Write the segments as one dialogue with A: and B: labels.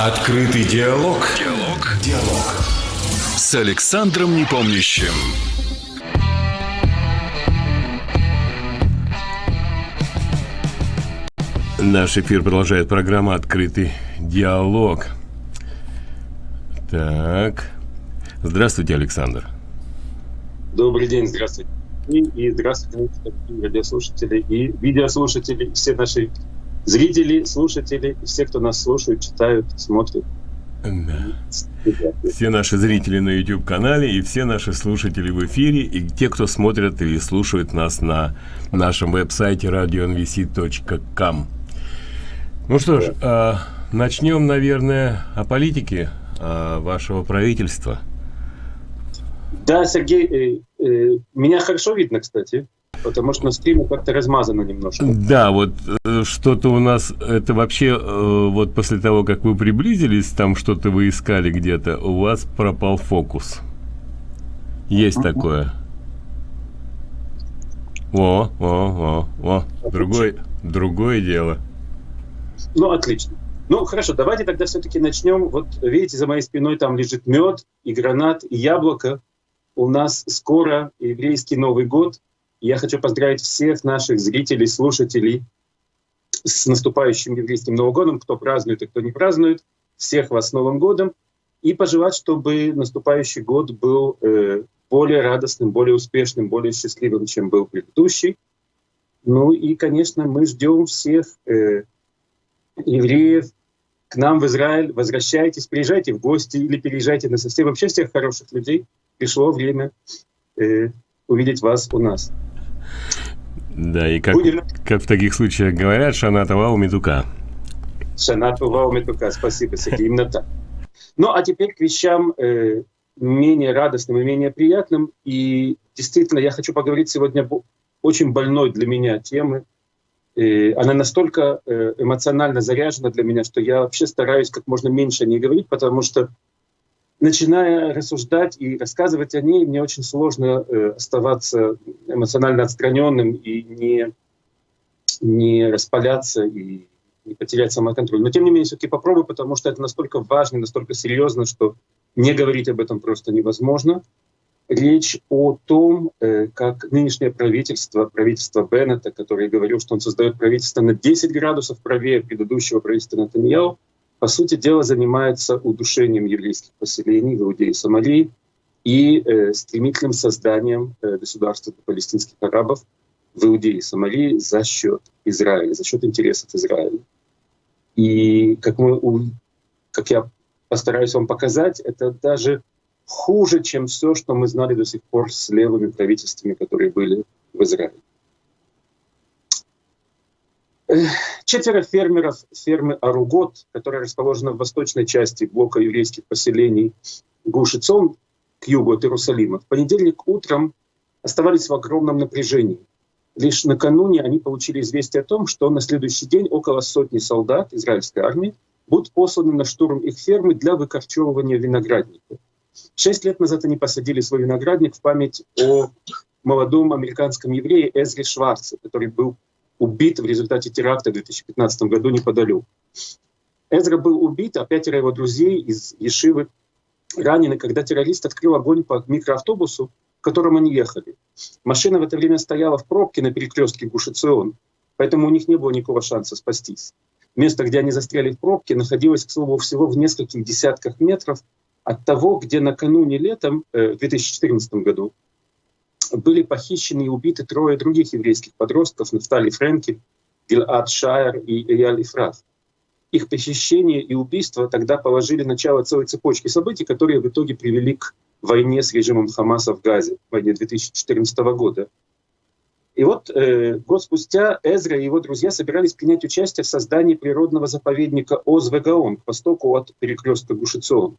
A: Открытый диалог. Диалог. Диалог. С Александром Непомнящим.
B: Наш эфир продолжает программа «Открытый диалог». Так. Здравствуйте, Александр.
C: Добрый день, здравствуйте. И, и здравствуйте, радиослушатели и видеослушатели, все наши зрители, слушатели, все, кто нас слушают, читают, смотрят.
B: Да. Все наши зрители на YouTube-канале и все наши слушатели в эфире, и те, кто смотрят или слушают нас на нашем веб-сайте radionvc.com. Ну что ж, э, начнем, наверное, о политике э, вашего правительства.
C: Да, Сергей, э, э, меня хорошо видно, кстати, потому что на стриме как-то размазано немножко.
B: Да, вот э, что-то у нас, это вообще, э, вот после того, как вы приблизились, там что-то вы искали где-то, у вас пропал фокус. Есть такое. О, о, о, о, другой, другое дело.
C: Ну, отлично. Ну, хорошо, давайте тогда все-таки начнем. Вот видите, за моей спиной там лежит мед и гранат, и яблоко. У нас скоро еврейский Новый год. Я хочу поздравить всех наших зрителей, слушателей с наступающим еврейским Новым годом, кто празднует и кто не празднует. Всех вас с Новым годом. И пожелать, чтобы наступающий год был э, более радостным, более успешным, более счастливым, чем был предыдущий. Ну и, конечно, мы ждем всех э, евреев к нам в Израиль, возвращайтесь, приезжайте в гости или переезжайте на совсем всех хороших людей. Пришло время э, увидеть вас у нас.
B: Да, и как, Будем... как в таких случаях говорят, шанатова у медука.
C: Шанатова у медука, спасибо, Сергей, именно так. Ну, а теперь к вещам э, менее радостным и менее приятным. И действительно, я хочу поговорить сегодня об очень больной для меня темы, и она настолько э, эмоционально заряжена для меня, что я вообще стараюсь как можно меньше о ней говорить, потому что начиная рассуждать и рассказывать о ней, мне очень сложно э, оставаться эмоционально отстраненным и не, не распаляться и не потерять самоконтроль. Но тем не менее, все-таки попробую, потому что это настолько важно, настолько серьезно, что не говорить об этом просто невозможно речь о том, э, как нынешнее правительство, правительство Беннета, который говорил, что он создает правительство на 10 градусов правее предыдущего правительства Натаньяу, по сути дела занимается удушением еврейских поселений в Иудее и Сомалии и э, стремительным созданием э, государства палестинских арабов в Иудее и Сомалии за счет Израиля, за счет интересов Израиля. И как, мы, как я постараюсь вам показать, это даже хуже, чем все, что мы знали до сих пор с левыми правительствами, которые были в Израиле. Четверо фермеров фермы Аругот, которая расположена в восточной части блока еврейских поселений Гушицон к югу от Иерусалима, в понедельник утром оставались в огромном напряжении. Лишь накануне они получили известие о том, что на следующий день около сотни солдат израильской армии будут посланы на штурм их фермы для выкорчевывания виноградников. Шесть лет назад они посадили свой виноградник в память о молодом американском еврее Эзре Шварце, который был убит в результате теракта в 2015 году неподалеку. Эзра был убит, а пятеро его друзей из Ешивы ранены, когда террорист открыл огонь по микроавтобусу, в котором они ехали. Машина в это время стояла в пробке на перекрестке Гушицион, поэтому у них не было никакого шанса спастись. Место, где они застряли в пробке, находилось, к слову, всего в нескольких десятках метров от того, где накануне летом, э, в 2014 году, были похищены и убиты трое других еврейских подростков, Нафтали Френкель, Гилад Шайер и Эяль Ифрат. Их похищение и убийство тогда положили начало целой цепочки событий, которые в итоге привели к войне с режимом Хамаса в Газе, войне 2014 года. И вот э, год спустя Эзра и его друзья собирались принять участие в создании природного заповедника Озвегаон к востоку от перекрестка Гушицион.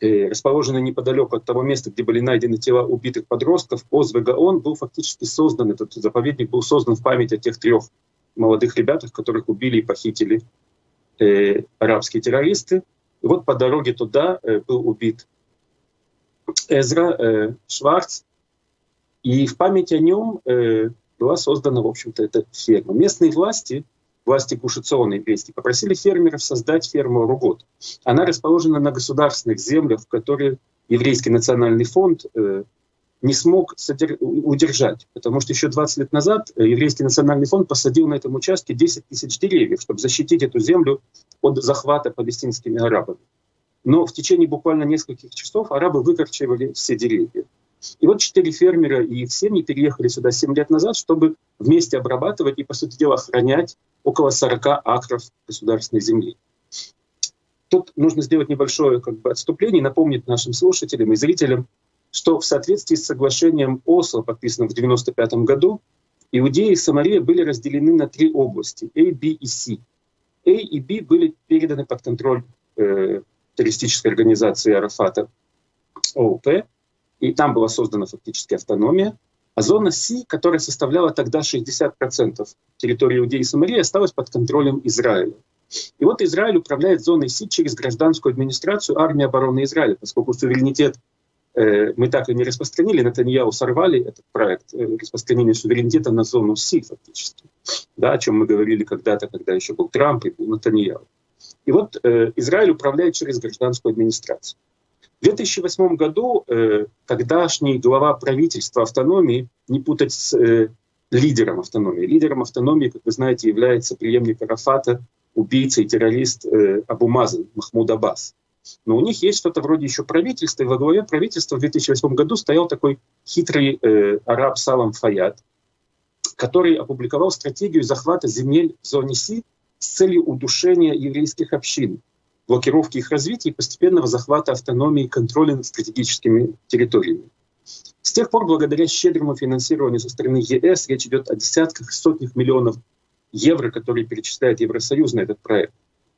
C: Э, расположенный неподалеку от того места, где были найдены тела убитых подростков, Озвегаон был фактически создан, этот заповедник был создан в память о тех трех молодых ребятах, которых убили и похитили э, арабские террористы. И вот по дороге туда э, был убит Эзра э, Шварц, и в память о нем э, была создана, в общем-то, эта ферма. Местные власти власти Гушициона еврейские, попросили фермеров создать ферму Ругот. Она расположена на государственных землях, которые еврейский национальный фонд э, не смог удержать, потому что еще 20 лет назад э, еврейский национальный фонд посадил на этом участке 10 тысяч деревьев, чтобы защитить эту землю от захвата палестинскими арабами. Но в течение буквально нескольких часов арабы выкорчевали все деревья. И вот четыре фермера и их семьи переехали сюда 7 лет назад, чтобы вместе обрабатывать и, по сути дела, охранять около 40 акров государственной земли. Тут нужно сделать небольшое как бы, отступление и напомнить нашим слушателям и зрителям, что в соответствии с соглашением Осло, подписанным в 1995 году, Иудеи и Самария были разделены на три области — A, B и C. A и B были переданы под контроль э, террористической организации Арафата ООП, и там была создана фактически автономия. А зона С, которая составляла тогда 60% территории Иудеи и Самарии, осталась под контролем Израиля. И вот Израиль управляет зоной Си через гражданскую администрацию армии обороны Израиля, поскольку суверенитет э, мы так и не распространили, Натаньяу сорвали этот проект э, распространения суверенитета на зону Си фактически, да, о чем мы говорили когда-то, когда еще был Трамп и был Натаньяу. И вот э, Израиль управляет через гражданскую администрацию. В 2008 году э, тогдашний глава правительства автономии, не путать с э, лидером автономии. Лидером автономии, как вы знаете, является преемник Арафата, убийца и террорист э, Абу Мазан, Махмуд Аббас. Но у них есть что-то вроде еще правительства, и во главе правительства в 2008 году стоял такой хитрый э, араб Салам Фаяд, который опубликовал стратегию захвата земель в зоне Си с целью удушения еврейских общин, блокировки их развития и постепенного захвата автономии и контроля над стратегическими территориями. С тех пор, благодаря щедрому финансированию со стороны ЕС, речь идет о десятках и сотнях миллионов евро, которые перечисляет Евросоюз на этот проект.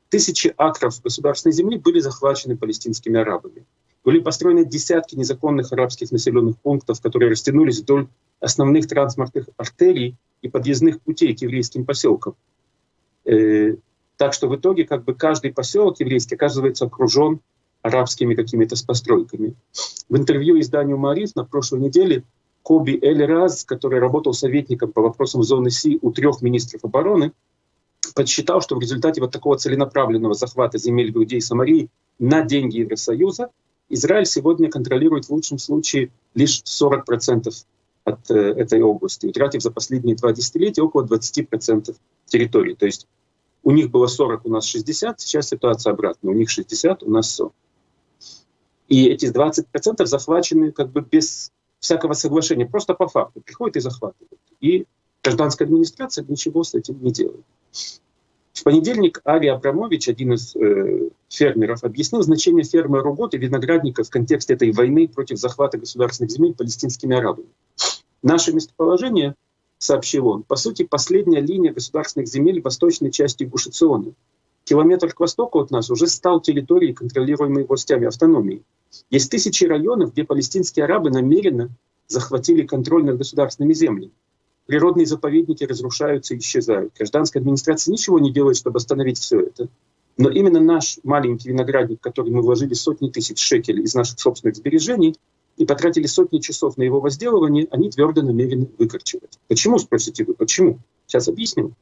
C: Тысячи акров государственной земли были захвачены палестинскими арабами. Были построены десятки незаконных арабских населенных пунктов, которые растянулись вдоль основных транспортных артерий и подъездных путей к еврейским поселкам. Так что в итоге как бы каждый поселок еврейский оказывается окружен арабскими какими-то постройками. В интервью изданию «Мариф» на прошлой неделе Коби Эль Раз, который работал советником по вопросам зоны Си у трех министров обороны, подсчитал, что в результате вот такого целенаправленного захвата земель Иудеи и Самарии на деньги Евросоюза Израиль сегодня контролирует в лучшем случае лишь 40% от э, этой области, утратив за последние два десятилетия около 20% территории. То есть у них было 40, у нас 60, сейчас ситуация обратная. У них 60, у нас 40. И эти 20% захвачены как бы без всякого соглашения, просто по факту. Приходят и захватывают. И гражданская администрация ничего с этим не делает. В понедельник Ари Абрамович, один из э, фермеров, объяснил значение фермы Ругот и виноградника в контексте этой войны против захвата государственных земель палестинскими арабами. Наше местоположение, сообщил он, по сути последняя линия государственных земель в восточной части Гушициона. Километр к востоку от нас уже стал территорией, контролируемой властями автономии. Есть тысячи районов, где палестинские арабы намеренно захватили контроль над государственными землями. Природные заповедники разрушаются и исчезают. Гражданская администрация ничего не делает, чтобы остановить все это. Но именно наш маленький виноградник, в который мы вложили сотни тысяч шекелей из наших собственных сбережений и потратили сотни часов на его возделывание, они твердо намерены выкорчевать. Почему, спросите вы, почему? Сейчас объясню.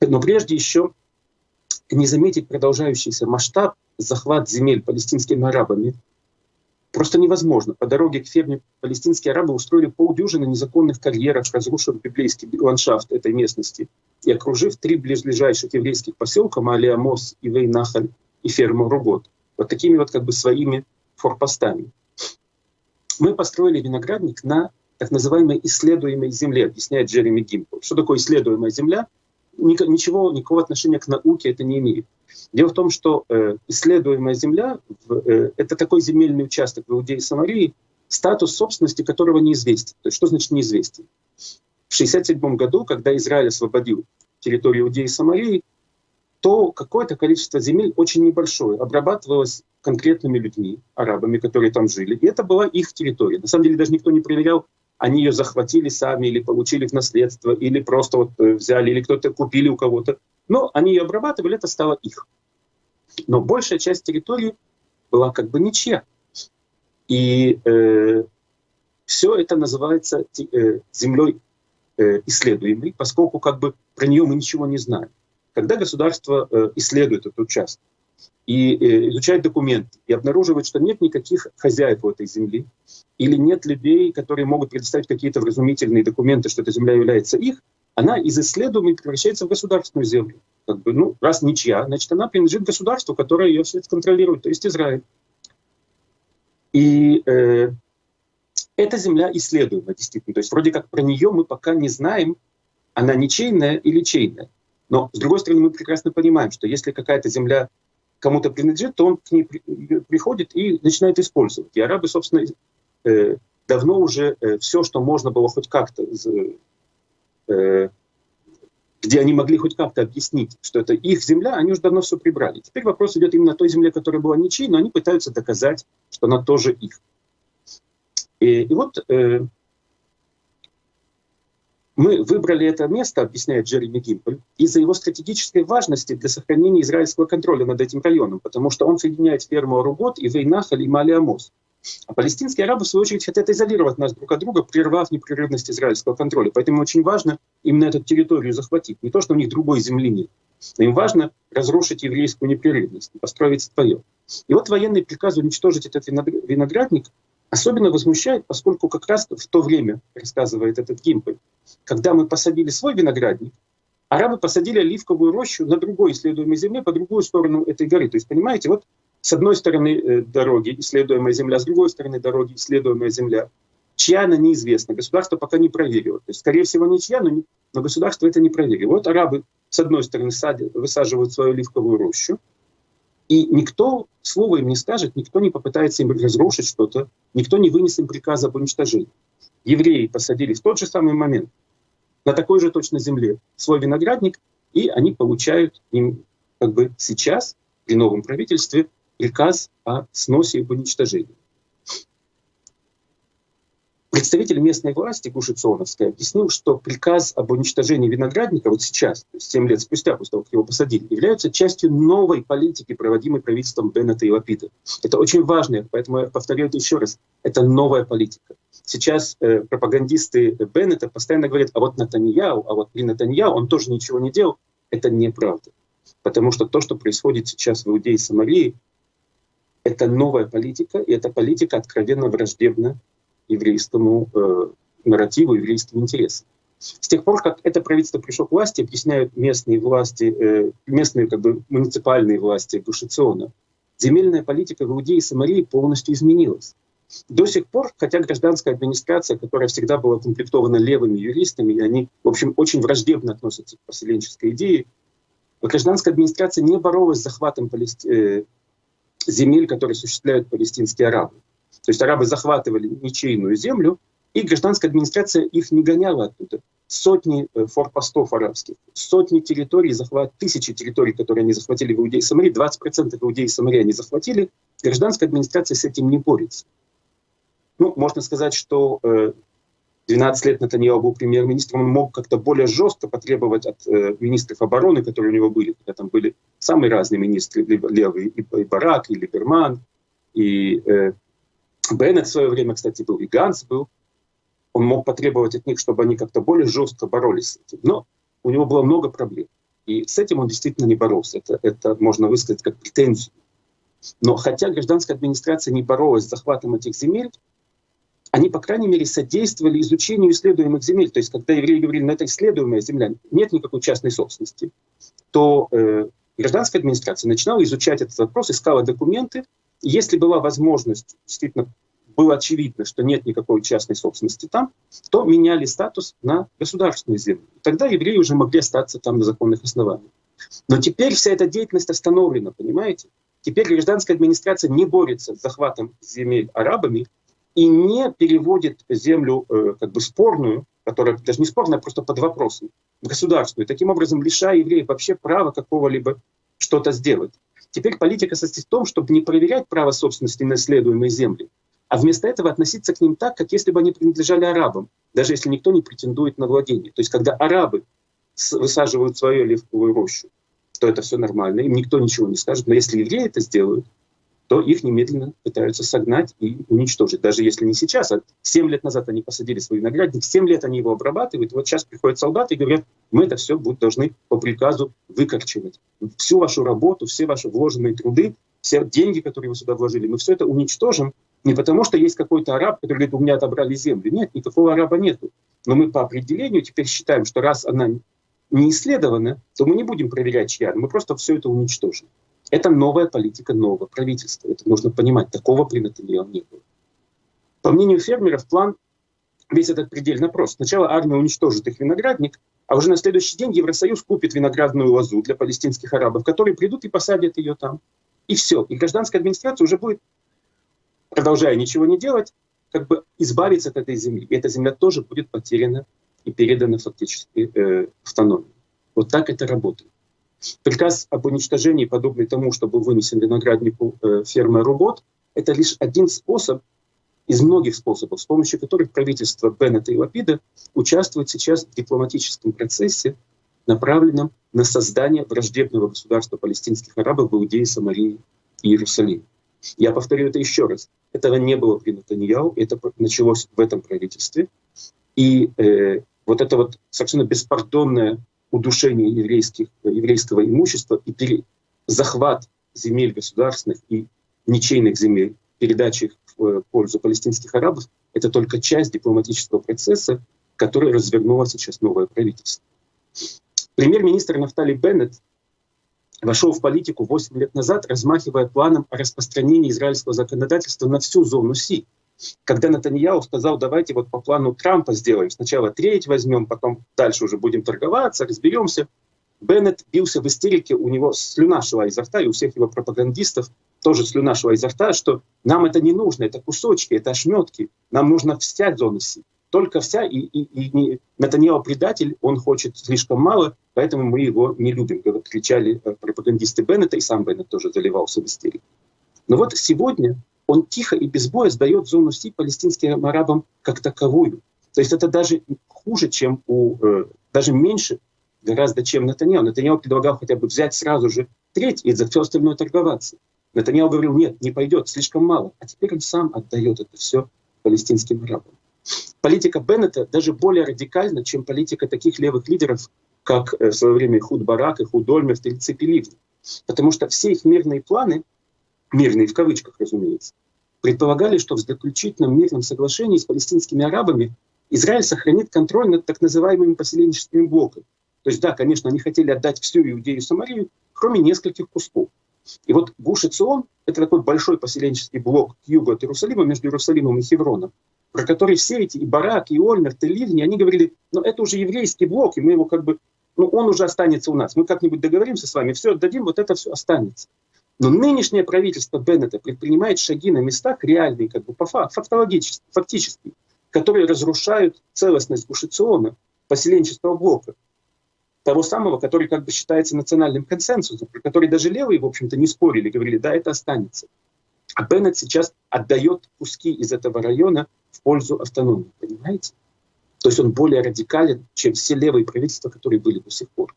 C: Но прежде еще не заметить продолжающийся масштаб захват земель палестинскими арабами просто невозможно. По дороге к ферме палестинские арабы устроили полдюжины незаконных карьеров, разрушив библейский ландшафт этой местности и окружив три ближайших еврейских поселка Малиамос, Ивей-Нахаль и ферму Ругот. Вот такими вот как бы своими форпостами. Мы построили виноградник на так называемой исследуемой земле, объясняет Джереми Гимпл. Что такое исследуемая земля? Ничего, никакого отношения к науке это не имеет. Дело в том, что э, исследуемая земля э, — это такой земельный участок в Иудее и Самарии, статус собственности которого неизвестен. То есть что значит неизвестен? В 1967 году, когда Израиль освободил территорию Иудеи и Самарии, то какое-то количество земель очень небольшое обрабатывалось конкретными людьми, арабами, которые там жили. И это была их территория. На самом деле даже никто не проверял, они ее захватили сами или получили в наследство, или просто вот э, взяли, или кто-то купили у кого-то. Но они ее обрабатывали, это стало их. Но большая часть территории была как бы ничья. И э, все это называется э, землей э, исследуемой, поскольку как бы про нее мы ничего не знаем. Когда государство э, исследует этот участок и э, изучает документы, и обнаруживает, что нет никаких хозяев в этой земли, или нет людей, которые могут предоставить какие-то вразумительные документы, что эта земля является их, она из исследуемой превращается в государственную землю. Как бы, ну, раз ничья, значит, она принадлежит государству, которое ее все контролирует, то есть Израиль. И э, эта земля исследуема действительно. То есть вроде как про нее мы пока не знаем, она ничейная или чейная. Но, с другой стороны, мы прекрасно понимаем, что если какая-то земля кому-то принадлежит, то он к ней приходит и начинает использовать. И арабы, собственно, э, давно уже э, все, что можно было хоть как-то, э, где они могли хоть как-то объяснить, что это их земля, они уже давно все прибрали. Теперь вопрос идет именно о той земле, которая была ничьей, но они пытаются доказать, что она тоже их. И, и вот мы выбрали это место, объясняет Джереми Гимпель, из-за его стратегической важности для сохранения израильского контроля над этим районом, потому что он соединяет ферму Аругот и Вейнахаль и Малиамос. А палестинские арабы, в свою очередь, хотят изолировать нас друг от друга, прервав непрерывность израильского контроля. Поэтому очень важно именно эту территорию захватить. Не то, что у них другой земли нет. Но им важно разрушить еврейскую непрерывность, построить свое. И вот военный приказ уничтожить этот виноградник особенно возмущает, поскольку как раз в то время, рассказывает этот Гимпель, когда мы посадили свой виноградник, арабы посадили оливковую рощу на другой исследуемой земле, по другую сторону этой горы. То есть, понимаете, вот с одной стороны э, дороги исследуемая земля, с другой стороны дороги исследуемая земля. Чья она неизвестна, государство пока не проверило. То есть, скорее всего, не чья, но, не, но государство это не проверило. Вот арабы, с одной стороны, садят, высаживают свою оливковую рощу, и никто слова им не скажет, никто не попытается им разрушить что-то, никто не вынес им приказа об уничтожении. Евреи посадили в тот же самый момент на такой же точно земле свой виноградник, и они получают им как бы сейчас при новом правительстве приказ о сносе и уничтожении. Представитель местной власти Гушицоновской объяснил, что приказ об уничтожении виноградника вот сейчас, 7 лет спустя, после того, как его посадили, является частью новой политики, проводимой правительством Беннета и Лапида. Это очень важно, поэтому я повторяю это еще раз. Это новая политика. Сейчас э, пропагандисты Беннета постоянно говорят, а вот Натаньяу, а вот при Натаньяу он тоже ничего не делал. Это неправда. Потому что то, что происходит сейчас в Иудее и Самарии, это новая политика, и эта политика откровенно враждебна еврейскому э, нарративу, еврейским интересам. С тех пор, как это правительство пришло к власти, объясняют местные власти, э, местные как бы муниципальные власти Гушициона, земельная политика в Иудее и Самарии полностью изменилась. До сих пор, хотя гражданская администрация, которая всегда была комплектована левыми юристами, и они, в общем, очень враждебно относятся к поселенческой идее, гражданская администрация не боролась с захватом палести... э, земель, которые осуществляют палестинские арабы. То есть арабы захватывали ничейную землю, и гражданская администрация их не гоняла оттуда. Сотни э, форпостов арабских, сотни территорий, захват, тысячи территорий, которые они захватили в Иудее и Самарии, 20% Иудеи и Самарии они захватили. Гражданская администрация с этим не борется. Ну, можно сказать, что 12 э, лет Натаньяу был премьер-министром, он мог как-то более жестко потребовать от э, министров обороны, которые у него были, там были самые разные министры, левые, и Барак, и Либерман, и Беннет в свое время, кстати, был, и Ганс был. Он мог потребовать от них, чтобы они как-то более жестко боролись с этим. Но у него было много проблем. И с этим он действительно не боролся. Это, это можно высказать как претензию. Но хотя гражданская администрация не боролась с захватом этих земель, они, по крайней мере, содействовали изучению исследуемых земель. То есть, когда евреи говорили, ну это исследуемая земля, нет никакой частной собственности, то э, гражданская администрация начинала изучать этот вопрос, искала документы, если была возможность, действительно было очевидно, что нет никакой частной собственности там, то меняли статус на государственную землю. Тогда евреи уже могли остаться там на законных основаниях. Но теперь вся эта деятельность остановлена, понимаете? Теперь гражданская администрация не борется с захватом земель арабами и не переводит землю э, как бы спорную, которая даже не спорная, а просто под вопросом, государственную, таким образом лишая евреев вообще права какого-либо что-то сделать. Теперь политика состоит в том, чтобы не проверять право собственности на исследуемые земли, а вместо этого относиться к ним так, как если бы они принадлежали арабам, даже если никто не претендует на владение. То есть когда арабы высаживают свою оливковую рощу, то это все нормально, им никто ничего не скажет. Но если евреи это сделают, то их немедленно пытаются согнать и уничтожить. Даже если не сейчас, а 7 лет назад они посадили свой виноградник, 7 лет они его обрабатывают, вот сейчас приходят солдаты и говорят, мы это все будут, должны по приказу выкорчевать. Всю вашу работу, все ваши вложенные труды, все деньги, которые вы сюда вложили, мы все это уничтожим, не потому что есть какой-то араб, который говорит, у меня отобрали землю. Нет, никакого араба нету. Но мы по определению теперь считаем, что раз она не исследована, то мы не будем проверять чья, мы просто все это уничтожим. Это новая политика нового правительства. Это нужно понимать. Такого при Натаньяху не было. По мнению фермеров, план весь этот предельно прост. Сначала армия уничтожит их виноградник, а уже на следующий день Евросоюз купит виноградную лозу для палестинских арабов, которые придут и посадят ее там. И все. И гражданская администрация уже будет, продолжая ничего не делать, как бы избавиться от этой земли. И эта земля тоже будет потеряна и передана фактически э, автономии. Вот так это работает. Приказ об уничтожении, подобный тому, что был вынесен винограднику э, фермы Ругот, это лишь один способ из многих способов, с помощью которых правительство Беннета и Лапида участвует сейчас в дипломатическом процессе, направленном на создание враждебного государства палестинских арабов в Иудее, Самарии и Иерусалиме. Я повторю это еще раз. Этого не было при Натаньяу, это началось в этом правительстве. И э, вот это вот совершенно беспардонное удушение еврейских, еврейского имущества и пере, захват земель государственных и ничейных земель, передача их в э, пользу палестинских арабов, это только часть дипломатического процесса, который развернуло сейчас новое правительство. Премьер-министр Нафтали Беннет вошел в политику 8 лет назад, размахивая планом о распространении израильского законодательства на всю зону Си, когда Натаньяу сказал, давайте вот по плану Трампа сделаем, сначала треть возьмем, потом дальше уже будем торговаться, разберемся. Беннет бился в истерике, у него слюна шла изо рта, и у всех его пропагандистов тоже слюна шла изо рта, что нам это не нужно, это кусочки, это ошметки, нам нужно вся зона Си. Только вся, и, и, и не, предатель, он хочет слишком мало, поэтому мы его не любим, кричали э, пропагандисты Беннета, и сам Беннет тоже заливался в истерику. Но вот сегодня он тихо и без боя сдает зону Си палестинским арабам как таковую. То есть это даже хуже, чем у, э, даже меньше гораздо, чем Натаньяу. Натаньяу предлагал хотя бы взять сразу же треть и за все остальное торговаться. Натаньяу говорил, нет, не пойдет, слишком мало. А теперь он сам отдает это все палестинским арабам. Политика Беннета даже более радикальна, чем политика таких левых лидеров, как э, в свое время Худ Барак и Худ Ольмерт или Цепи Потому что все их мирные планы мирные в кавычках, разумеется, предполагали, что в заключительном мирном соглашении с палестинскими арабами Израиль сохранит контроль над так называемыми поселенческими блоками. То есть, да, конечно, они хотели отдать всю Иудею и Самарию, кроме нескольких кусков. И вот Гуш Цион — это такой большой поселенческий блок к югу от Иерусалима, между Иерусалимом и Хевроном, про который все эти, и Барак, и Ольмерт, и Ливни, они говорили, ну это уже еврейский блок, и мы его как бы, ну он уже останется у нас, мы как-нибудь договоримся с вами, все отдадим, вот это все останется. Но нынешнее правительство Беннета предпринимает шаги на местах реальные, как бы по фактологически, фактически, которые разрушают целостность Гушициона, поселенческого блока, того самого, который как бы считается национальным консенсусом, про который даже левые, в общем-то, не спорили, говорили, да, это останется. А Беннет сейчас отдает куски из этого района в пользу автономии, понимаете? То есть он более радикален, чем все левые правительства, которые были до сих пор.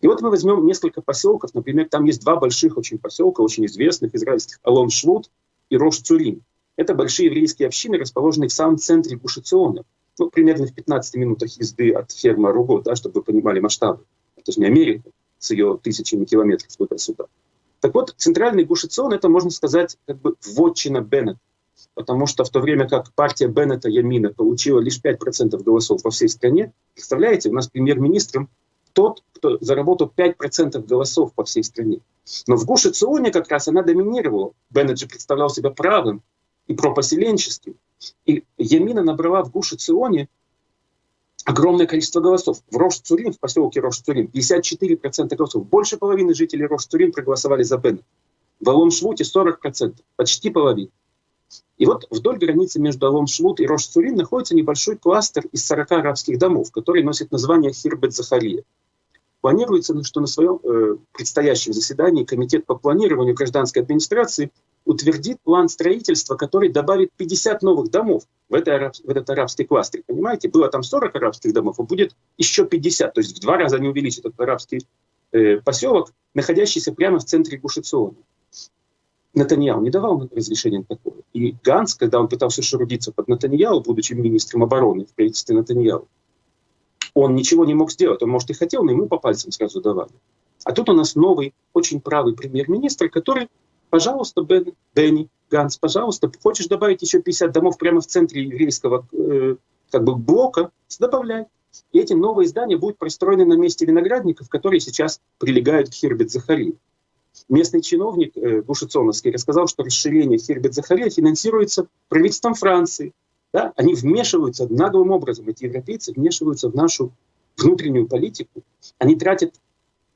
C: И вот мы возьмем несколько поселков, например, там есть два больших очень поселка, очень известных израильских, Алон Швуд и Рош Цурим. Это большие еврейские общины, расположенные в самом центре Гушициона, ну, примерно в 15 минутах езды от фермы Руго, да, чтобы вы понимали масштабы. Это же не Америка с ее тысячами километров туда-сюда. Так вот, центральный Гушицион — это, можно сказать, как бы вотчина Беннета. Потому что в то время как партия Беннета Ямина получила лишь 5% голосов во всей стране, представляете, у нас премьер-министром тот, кто заработал 5% голосов по всей стране. Но в Гуше Ционе как раз она доминировала. Беннет же представлял себя правым и пропоселенческим. И Ямина набрала в Гуше Ционе огромное количество голосов. В Рош-Цурин, в поселке Рош-Цурин, 54% голосов. Больше половины жителей Рош-Цурин проголосовали за Беннет. В Алон-Швуте 40%, почти половина. И вот вдоль границы между Алон-Швут и Рош-Цурин находится небольшой кластер из 40 арабских домов, который носит название Хирбет-Захария. Планируется, что на своем э, предстоящем заседании Комитет по планированию гражданской администрации утвердит план строительства, который добавит 50 новых домов в, это в этот арабский кластер. Понимаете, было там 40 арабских домов, а будет еще 50. То есть в два раза они увеличат этот арабский э, поселок, находящийся прямо в центре Гушициона. Натаньяу не давал разрешения на такое. И Ганс, когда он пытался шарудиться под Натаньяу, будучи министром обороны в правительстве Натаньяу, он ничего не мог сделать. Он, может, и хотел, но ему по пальцам сразу давали. А тут у нас новый, очень правый премьер-министр, который, пожалуйста, Бен, Бенни, Ганс, пожалуйста, хочешь добавить еще 50 домов прямо в центре еврейского э, как бы блока, добавляй. И эти новые здания будут пристроены на месте виноградников, которые сейчас прилегают к Хербет Захари. Местный чиновник э, Бушицоновский рассказал, что расширение Хербет Захария финансируется правительством Франции. Да? Они вмешиваются наглым образом, эти европейцы вмешиваются в нашу внутреннюю политику. Они тратят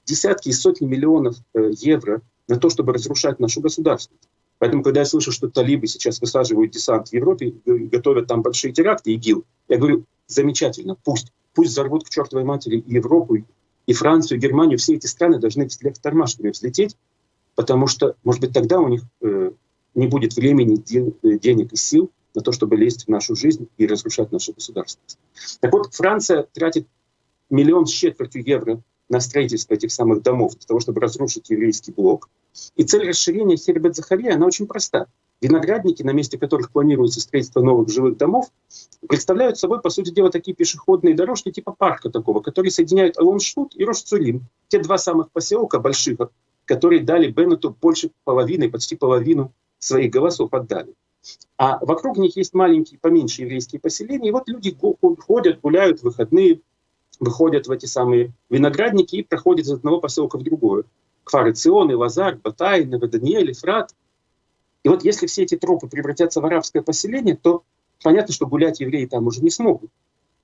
C: десятки и сотни миллионов э, евро на то, чтобы разрушать нашу государственность. Поэтому, когда я слышу, что талибы сейчас высаживают десант в Европе, готовят там большие теракты, ИГИЛ, я говорю, замечательно, пусть. Пусть взорвут к чертовой матери и Европу, и Францию, и Германию. Все эти страны должны вслед тормашками взлететь, потому что, может быть, тогда у них э, не будет времени, ден, э, денег и сил на то, чтобы лезть в нашу жизнь и разрушать нашу государственность. Так вот, Франция тратит миллион с четвертью евро на строительство этих самых домов, для того, чтобы разрушить еврейский блок. И цель расширения Хербет Захария, она очень проста. Виноградники, на месте которых планируется строительство новых жилых домов, представляют собой, по сути дела, такие пешеходные дорожки типа парка такого, которые соединяют Алоншут и Рошцулим. Те два самых поселка больших, которые дали Беннету больше половины, почти половину своих голосов отдали. А вокруг них есть маленькие, поменьше еврейские поселения. И вот люди ходят, гуляют в выходные, выходят в эти самые виноградники и проходят из одного поселка в другое. Кфары Ционы, Лазар, Батай, Новоданиэль, Фрат. И вот если все эти тропы превратятся в арабское поселение, то понятно, что гулять евреи там уже не смогут.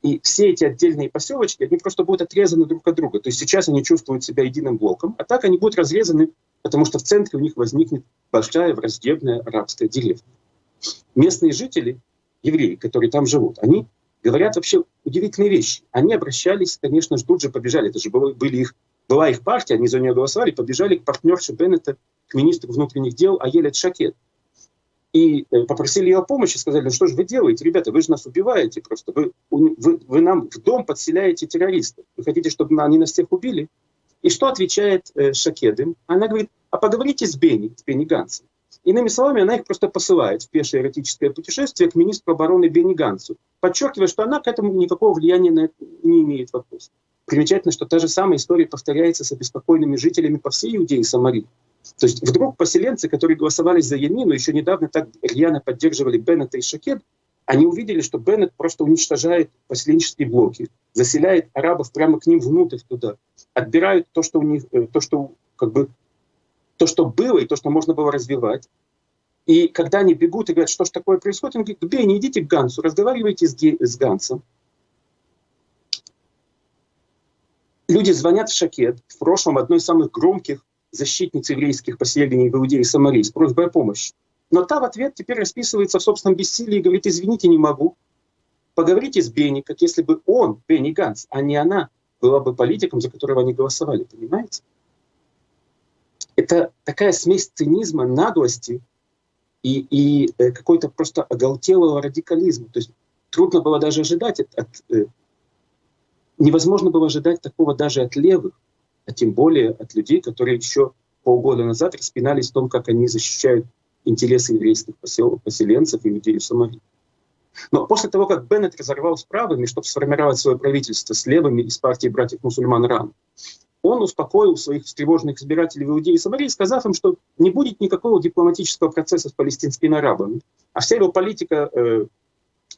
C: И все эти отдельные поселочки, они просто будут отрезаны друг от друга. То есть сейчас они чувствуют себя единым блоком, а так они будут разрезаны, потому что в центре у них возникнет большая враждебная арабская деревня. Местные жители, евреи, которые там живут, они говорят вообще удивительные вещи. Они обращались, конечно же, тут же побежали, это же были их, была их партия, они за нее голосовали, побежали к партнерше Беннета, к министру внутренних дел Аелет Шакет. И э, попросили ее помощи, сказали, ну что же вы делаете, ребята, вы же нас убиваете просто, вы, вы, вы нам в дом подселяете террористов, вы хотите, чтобы они нас всех убили? И что отвечает э, Шакед им? Она говорит, а поговорите с Бенни, с Бенни Гансом. Иными словами, она их просто посылает в пешее эротическое путешествие к министру обороны Бенни Гансу, подчеркивая, что она к этому никакого влияния на это не имеет вопрос. Примечательно, что та же самая история повторяется с обеспокоенными жителями по всей Иудее и Самарии. То есть вдруг поселенцы, которые голосовали за Ямину, еще недавно так рьяно поддерживали Беннета и Шакед, они увидели, что Беннет просто уничтожает поселенческие блоки, заселяет арабов прямо к ним внутрь туда, отбирают то, что у них, э, то, что как бы то, что было и то, что можно было развивать. И когда они бегут и говорят, что же такое происходит, он говорит, Бей, не идите к Гансу, разговаривайте с, с Гансом. Люди звонят в Шакет, в прошлом одной из самых громких защитниц еврейских поселений в Иудее и Самарии с просьбой о помощи. Но та в ответ теперь расписывается в собственном бессилии и говорит, извините, не могу. Поговорите с Бенни, как если бы он, Бенни Ганс, а не она, была бы политиком, за которого они голосовали, понимаете? Это такая смесь цинизма, наглости и, и э, какой-то просто оголтелого радикализма. То есть трудно было даже ожидать от, от э, невозможно было ожидать такого даже от левых, а тем более от людей, которые еще полгода назад распинались в том, как они защищают интересы еврейских посел, поселенцев и людей в Самарии. Но после того, как Беннет разорвал с правыми, чтобы сформировать свое правительство с левыми из партии братьев-мусульман РАН, он успокоил своих встревоженных избирателей в Иудее и Самарии, сказав им, что не будет никакого дипломатического процесса с палестинскими арабами, а вся его политика э,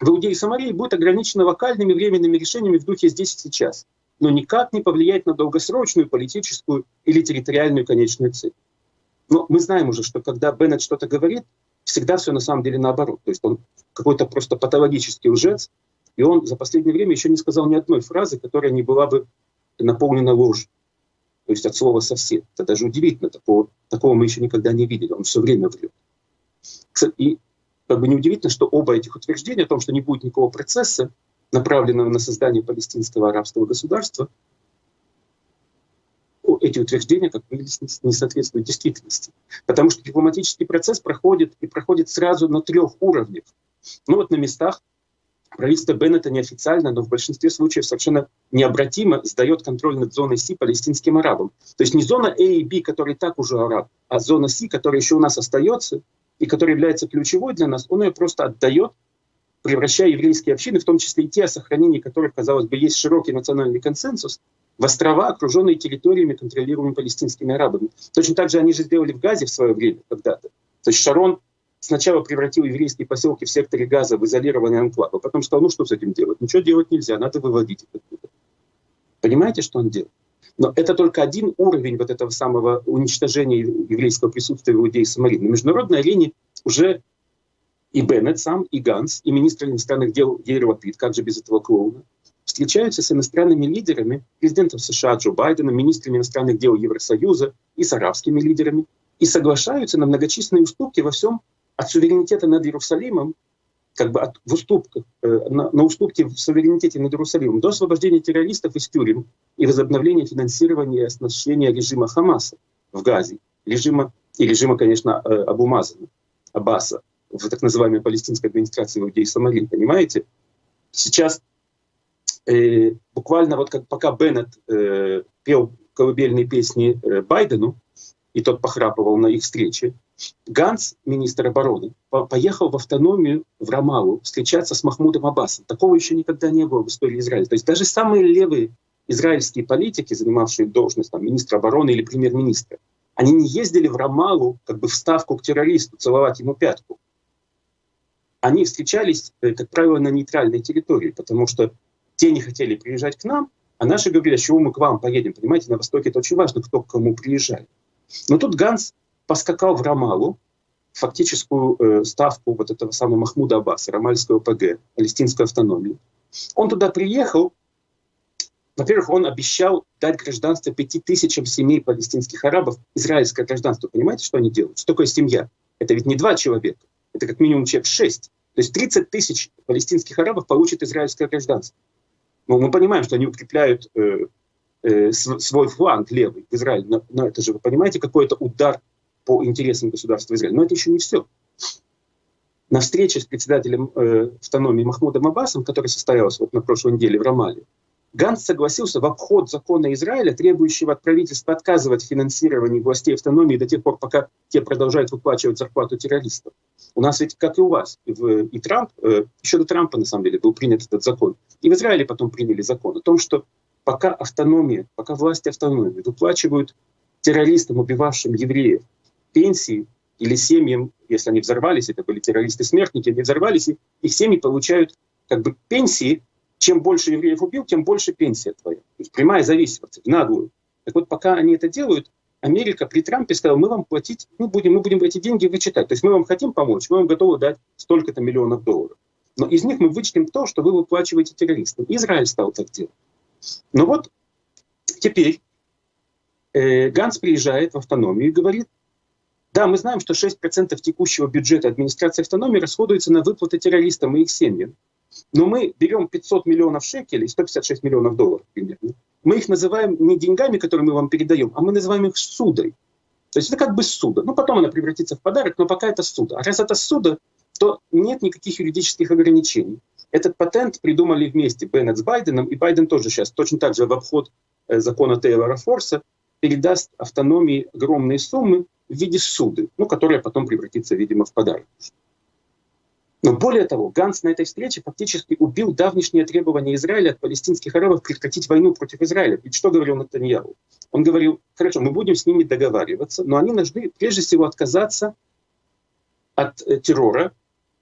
C: в Иудее и Самарии будет ограничена локальными временными решениями в духе «здесь и сейчас», но никак не повлияет на долгосрочную политическую или территориальную конечную цель. Но мы знаем уже, что когда Беннет что-то говорит, всегда все на самом деле наоборот. То есть он какой-то просто патологический лжец, и он за последнее время еще не сказал ни одной фразы, которая не была бы наполнена ложью то есть от слова «сосед». Это даже удивительно, такого, такого мы еще никогда не видели, он все время врет. И как бы неудивительно, что оба этих утверждения о том, что не будет никакого процесса, направленного на создание палестинского арабского государства, эти утверждения, как выявилось, не соответствуют действительности. Потому что дипломатический процесс проходит и проходит сразу на трех уровнях. Ну вот на местах правительство Беннета неофициально, но в большинстве случаев совершенно необратимо сдает контроль над зоной Си палестинским арабам. То есть не зона А и Б, которая так уже араб, а зона Си, которая еще у нас остается и которая является ключевой для нас, он ее просто отдает, превращая еврейские общины, в том числе и те, о сохранении которых, казалось бы, есть широкий национальный консенсус, в острова, окруженные территориями, контролируемыми палестинскими арабами. Точно так же они же сделали в Газе в свое время когда-то. То есть Шарон сначала превратил еврейские поселки в секторе Газа в изолированные анклавы, а потом сказал, ну что с этим делать? Ничего делать нельзя, надо выводить их. Понимаете, что он делал? Но это только один уровень вот этого самого уничтожения еврейского присутствия в Иудее и Самарии. На международной арене уже и Беннет сам, и Ганс, и министр иностранных дел Ейр Лапид, как же без этого клоуна, встречаются с иностранными лидерами, президентом США Джо Байденом, министрами иностранных дел Евросоюза и с арабскими лидерами, и соглашаются на многочисленные уступки во всем от суверенитета над Иерусалимом, как бы от, в уступках, э, на, на уступки в суверенитете над Иерусалимом, до освобождения террористов из тюрем и возобновления финансирования и оснащения режима Хамаса в Газе, режима, и режима, конечно, э, Абумазана, Аббаса, в так называемой палестинской администрации Иудеи и Самарии, понимаете? Сейчас э, буквально вот как пока Беннет э, пел колыбельные песни э, Байдену, и тот похрапывал на их встрече, Ганс, министр обороны, по поехал в автономию в Рамалу встречаться с Махмудом Аббасом. Такого еще никогда не было в истории Израиля. То есть даже самые левые израильские политики, занимавшие должность там, министра обороны или премьер-министра, они не ездили в Рамалу как бы в ставку к террористу, целовать ему пятку. Они встречались, э, как правило, на нейтральной территории, потому что те не хотели приезжать к нам, а наши говорили, а чего мы к вам поедем? Понимаете, на Востоке это очень важно, кто к кому приезжает. Но тут Ганс поскакал в Рамалу, фактическую э, ставку вот этого самого Махмуда Аббаса, Рамальского ПГ, палестинской автономии. Он туда приехал, во-первых, он обещал дать гражданство пяти тысячам семей палестинских арабов, израильское гражданство. Понимаете, что они делают? Что такое семья? Это ведь не два человека, это как минимум человек шесть. То есть 30 тысяч палестинских арабов получат израильское гражданство. Но мы понимаем, что они укрепляют э, э, свой фланг левый в Израиле. Но, но это же, вы понимаете, какой-то удар по интересам государства Израиля. Но это еще не все. На встрече с председателем э, автономии Махмудом Аббасом, которая состоялась вот на прошлой неделе в Рамале, Ганс согласился в обход закона Израиля, требующего от правительства отказывать в финансировании властей автономии до тех пор, пока те продолжают выплачивать зарплату террористов. У нас ведь, как и у вас, и Трамп, э, еще до Трампа, на самом деле, был принят этот закон. И в Израиле потом приняли закон о том, что пока автономия, пока власти автономии выплачивают террористам, убивавшим евреев, пенсии или семьям, если они взорвались, это были террористы-смертники, они взорвались, и их семьи получают как бы пенсии, чем больше евреев убил, тем больше пенсия твоя. То есть прямая зависимость, наглую. Так вот, пока они это делают, Америка при Трампе сказала, мы вам платить, мы будем, мы будем эти деньги вычитать. То есть мы вам хотим помочь, мы вам готовы дать столько-то миллионов долларов. Но из них мы вычтем то, что вы выплачиваете террористам. Израиль стал так делать. Но вот теперь э, Ганс приезжает в автономию и говорит, да, мы знаем, что 6% текущего бюджета администрации автономии расходуется на выплаты террористам и их семьям. Но мы берем 500 миллионов шекелей, 156 миллионов долларов примерно. Мы их называем не деньгами, которые мы вам передаем, а мы называем их судой. То есть это как бы суда. Ну, потом она превратится в подарок, но пока это суда. А раз это суда, то нет никаких юридических ограничений. Этот патент придумали вместе Беннет с Байденом, и Байден тоже сейчас точно так же в обход э, закона Тейлора Форса передаст автономии огромные суммы в виде суды, ну, которая потом превратится, видимо, в подарок. Но более того, Ганс на этой встрече фактически убил давнишнее требование Израиля от палестинских арабов прекратить войну против Израиля. Ведь что говорил Натаньяу? Он говорил, хорошо, мы будем с ними договариваться, но они должны прежде всего отказаться от э, террора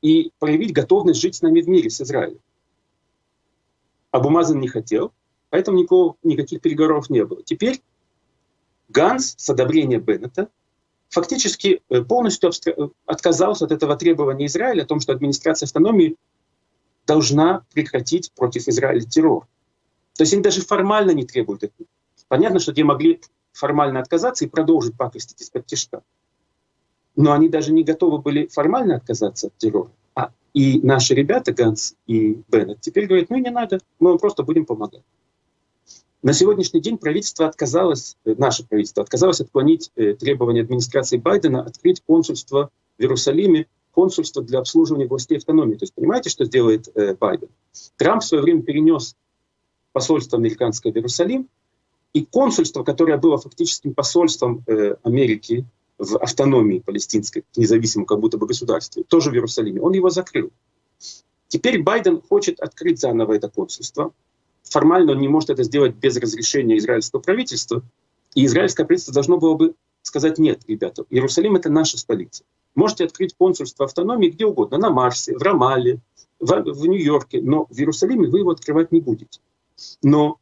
C: и проявить готовность жить с нами в мире, с Израилем. Абумазан не хотел, поэтому никакого, никаких переговоров не было. Теперь Ганс с одобрения Беннета фактически э, полностью э, отказался от этого требования Израиля о том, что администрация автономии должна прекратить против Израиля террор. То есть они даже формально не требуют этого. Понятно, что те могли формально отказаться и продолжить пакостить из-под тяжка. Но они даже не готовы были формально отказаться от террора. А и наши ребята, Ганс и Беннет, теперь говорят, ну не надо, мы вам просто будем помогать. На сегодняшний день правительство отказалось, э, наше правительство отказалось отклонить э, требования администрации Байдена открыть консульство в Иерусалиме, консульство для обслуживания властей автономии. То есть понимаете, что сделает э, Байден? Трамп в свое время перенес посольство американское в Иерусалим, и консульство, которое было фактическим посольством Америки в автономии палестинской, независимом как будто бы государстве, тоже в Иерусалиме, он его закрыл. Теперь Байден хочет открыть заново это консульство. Формально он не может это сделать без разрешения израильского правительства. И израильское правительство должно было бы сказать, нет, ребята, Иерусалим — это наша столица. Можете открыть консульство автономии где угодно, на Марсе, в Рамале, в, в Нью-Йорке, но в Иерусалиме вы его открывать не будете. Но,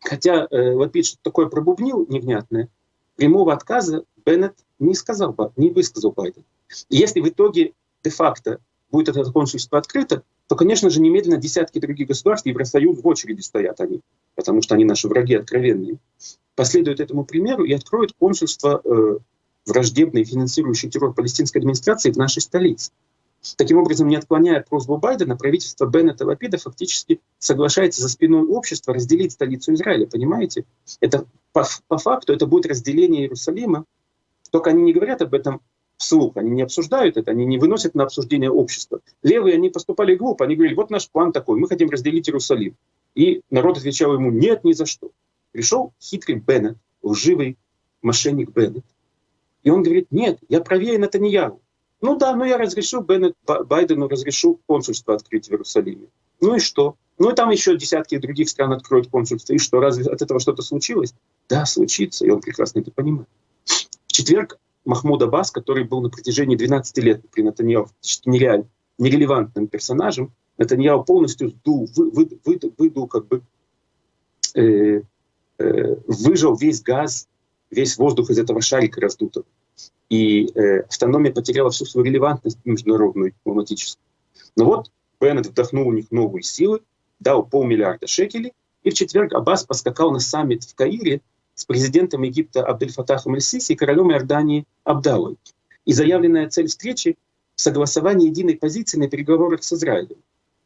C: хотя э, Лапид что-то такое пробубнил невнятное, прямого отказа Беннет не сказал, не высказал Байден. если в итоге де-факто будет это консульство открыто, то, конечно же, немедленно десятки других государств, Евросоюз в очереди стоят они, потому что они наши враги откровенные, последуют этому примеру и откроют консульство э, враждебной, финансирующей террор палестинской администрации в нашей столице. Таким образом, не отклоняя просьбу Байдена, правительство Беннета Лапида фактически соглашается за спиной общества разделить столицу Израиля. Понимаете? Это по, по факту это будет разделение Иерусалима. Только они не говорят об этом вслух, они не обсуждают это, они не выносят на обсуждение общества. Левые, они поступали глупо, они говорили, вот наш план такой, мы хотим разделить Иерусалим. И народ отвечал ему, нет, ни за что. Пришел хитрый Беннет, лживый мошенник Беннет, и он говорит, нет, я правее Натаньяу. Ну да, ну я разрешу Беннет, Байдену разрешу консульство открыть в Иерусалиме. Ну и что? Ну и там еще десятки других стран откроют консульство. И что, разве от этого что-то случилось? Да, случится, и он прекрасно это понимает. В четверг Махмуд Аббас, который был на протяжении 12 лет при Натаньяу нереаль, нерелевантным персонажем, Натаньяу полностью сдул, вы, вы, вы, выдул, как бы, э, э, выжил весь газ, весь воздух из этого шарика раздутого. И э, автономия потеряла всю свою релевантность международную, дипломатическую. Но вот Беннет вдохнул у них новые силы, дал полмиллиарда шекелей, и в четверг Аббас поскакал на саммит в Каире с президентом Египта Абдель-Фатахом Аль-Сиси и королем Иордании Абдалой. И заявленная цель встречи — согласование единой позиции на переговорах с Израилем.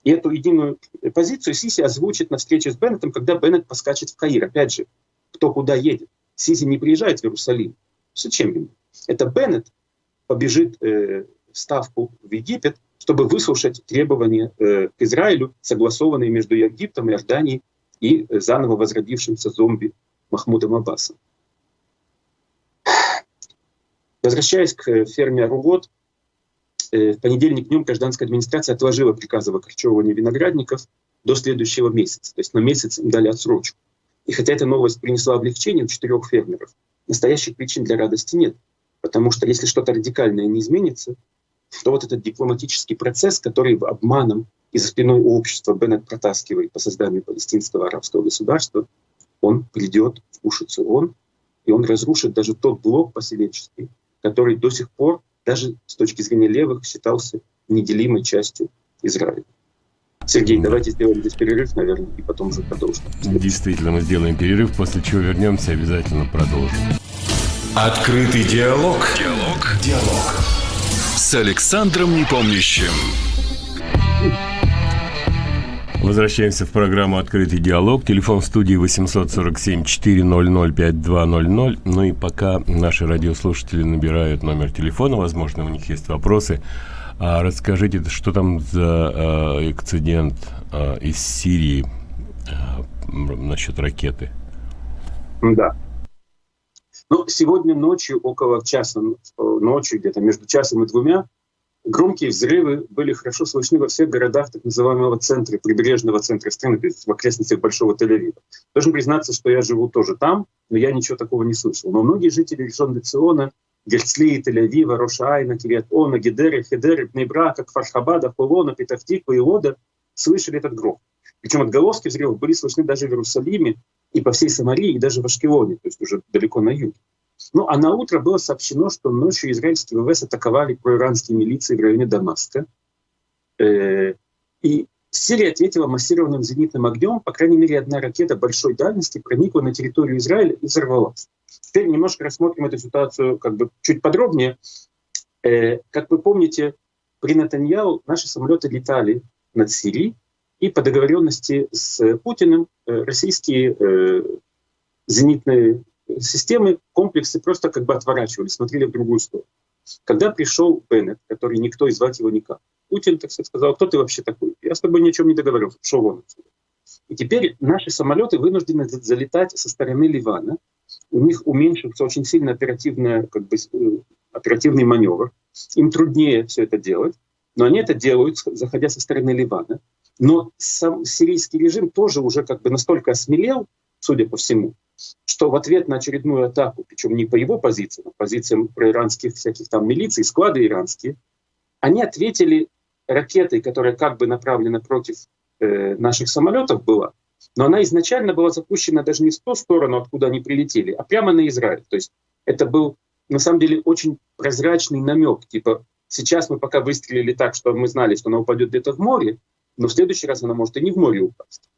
C: И эту единую позицию Сиси озвучит на встрече с Беннетом, когда Беннет поскачет в Каир. Опять же, кто куда едет. Сиси не приезжает в Иерусалим. Зачем ему? Это Беннет побежит э, в Ставку в Египет, чтобы выслушать требования э, к Израилю, согласованные между Египтом, Иорданией и э, заново возродившимся зомби Махмудом Аббасом. Возвращаясь к ферме Аругот, э, в понедельник днем гражданская администрация отложила приказ об окорчевывании виноградников до следующего месяца. То есть на месяц им дали отсрочку. И хотя эта новость принесла облегчение у четырех фермеров, настоящих причин для радости нет. Потому что если что-то радикальное не изменится, то вот этот дипломатический процесс, который обманом и за спиной общества Беннет протаскивает по созданию палестинского арабского государства, он придет в уши ООН, и он разрушит даже тот блок поселенческий, который до сих пор, даже с точки зрения левых, считался неделимой частью Израиля. Сергей, давайте сделаем здесь перерыв, наверное, и потом уже продолжим.
B: Действительно, мы сделаем перерыв, после чего вернемся и обязательно продолжим.
A: Открытый диалог. Диалог. Диалог. С Александром Непомнящим.
B: Возвращаемся в программу «Открытый диалог». Телефон студии 847-400-5200. Ну и пока наши радиослушатели набирают номер телефона, возможно, у них есть вопросы, а расскажите, что там за э, эксцидент э, из Сирии э, насчет ракеты?
C: Да. Ну, сегодня ночью, около часа ночи, где-то между часом и двумя, Громкие взрывы были хорошо слышны во всех городах так называемого центра, прибрежного центра страны, то есть в окрестностях Большого Тель-Авива. Должен признаться, что я живу тоже там, но я ничего такого не слышал. Но многие жители Ришон Циона, Герцли, Тель-Авива, Рошайна, Кириат-Она, Гедеры, Хедеры, Пнейбрака, Фархабада, Хулона, Петахтиква и Ода слышали этот грохот. Причем отголоски взрывов были слышны даже в Иерусалиме и по всей Самарии, и даже в Ашкелоне, то есть уже далеко на юге. Ну, а на утро было сообщено, что ночью израильские ВВС атаковали проиранские милиции в районе Дамаска. Э, и Сирия ответила массированным зенитным огнем. По крайней мере, одна ракета большой дальности проникла на территорию Израиля и взорвалась. Теперь немножко рассмотрим эту ситуацию как бы чуть подробнее. Э, как вы помните, при Натаньяу наши самолеты летали над Сирией, и по договоренности с Путиным э, российские зенитные системы, комплексы просто как бы отворачивались, смотрели в другую сторону. Когда пришел Беннет, который никто и звать его никак, Путин, так сказать, сказал, кто ты вообще такой? Я с тобой ни о чем не договорился, пошел вон отсюда. И теперь наши самолеты вынуждены залетать со стороны Ливана. У них уменьшился очень сильно оперативная, как бы, э, оперативный маневр. Им труднее все это делать, но они это делают, заходя со стороны Ливана. Но сам сирийский режим тоже уже как бы настолько осмелел, судя по всему, что в ответ на очередную атаку, причем не по его позициям, а по позициям проиранских всяких там милиций, склады иранские, они ответили ракетой, которая как бы направлена против э, наших самолетов была, но она изначально была запущена даже не в ту сторону, откуда они прилетели, а прямо на Израиль. То есть это был на самом деле очень прозрачный намек, типа сейчас мы пока выстрелили так, что мы знали, что она упадет где-то в море, но в следующий раз она может и не в море упасть.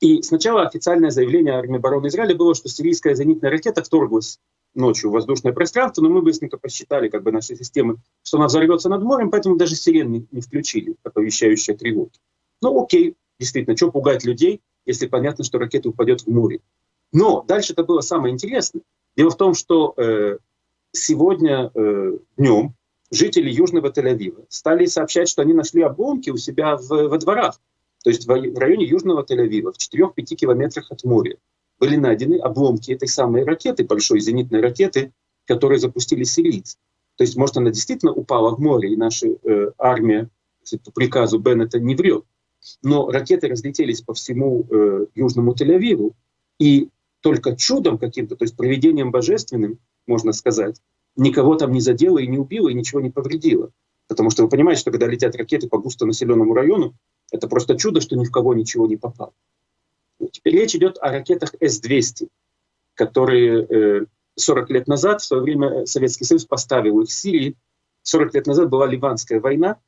C: И сначала официальное заявление армии обороны Израиля было, что сирийская зенитная ракета вторглась ночью в воздушное пространство, но мы быстренько посчитали как бы наши системы, что она взорвется над морем, поэтому даже сирены не включили, оповещающие тревоги. Ну окей, действительно, что пугать людей, если понятно, что ракета упадет в море. Но дальше это было самое интересное. Дело в том, что э, сегодня э, днем жители Южного Тель-Авива стали сообщать, что они нашли обломки у себя в, во дворах. То есть в районе Южного Тель-Авива, в 4-5 километрах от моря, были найдены обломки этой самой ракеты, большой зенитной ракеты, которую запустили сирийцы. То есть, может, она действительно упала в море, и наша э, армия по приказу Беннета не врет. Но ракеты разлетелись по всему э, Южному Тель-Авиву, и только чудом каким-то, то есть проведением божественным, можно сказать, никого там не задело и не убило, и ничего не повредило. Потому что вы понимаете, что когда летят ракеты по густонаселенному району, это просто чудо, что ни в кого ничего не попало. Теперь речь идет о ракетах С-200, которые 40 э, лет назад, в свое время Советский Союз поставил их в Сирии. 40 лет назад была Ливанская война,